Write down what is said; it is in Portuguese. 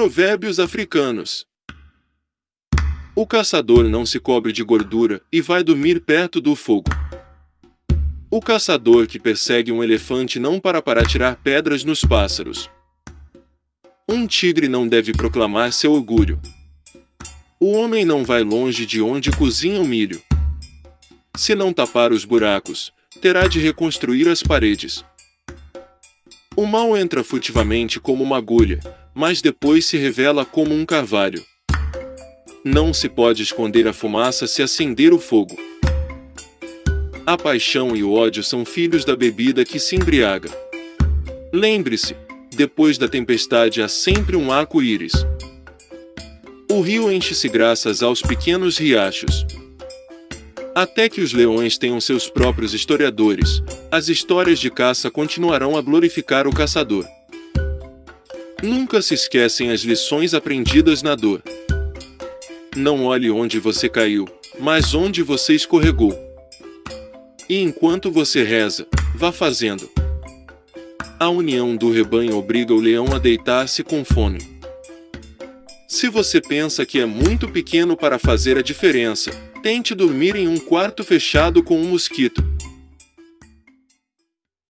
Provérbios africanos. O caçador não se cobre de gordura e vai dormir perto do fogo. O caçador que persegue um elefante não para para tirar pedras nos pássaros. Um tigre não deve proclamar seu orgulho. O homem não vai longe de onde cozinha o milho. Se não tapar os buracos, terá de reconstruir as paredes. O mal entra furtivamente como uma agulha, mas depois se revela como um carvalho. Não se pode esconder a fumaça se acender o fogo. A paixão e o ódio são filhos da bebida que se embriaga. Lembre-se, depois da tempestade há sempre um arco-íris. O rio enche-se graças aos pequenos riachos. Até que os leões tenham seus próprios historiadores, as histórias de caça continuarão a glorificar o caçador. Nunca se esquecem as lições aprendidas na dor. Não olhe onde você caiu, mas onde você escorregou. E enquanto você reza, vá fazendo. A união do rebanho obriga o leão a deitar-se com fome. Se você pensa que é muito pequeno para fazer a diferença, tente dormir em um quarto fechado com um mosquito.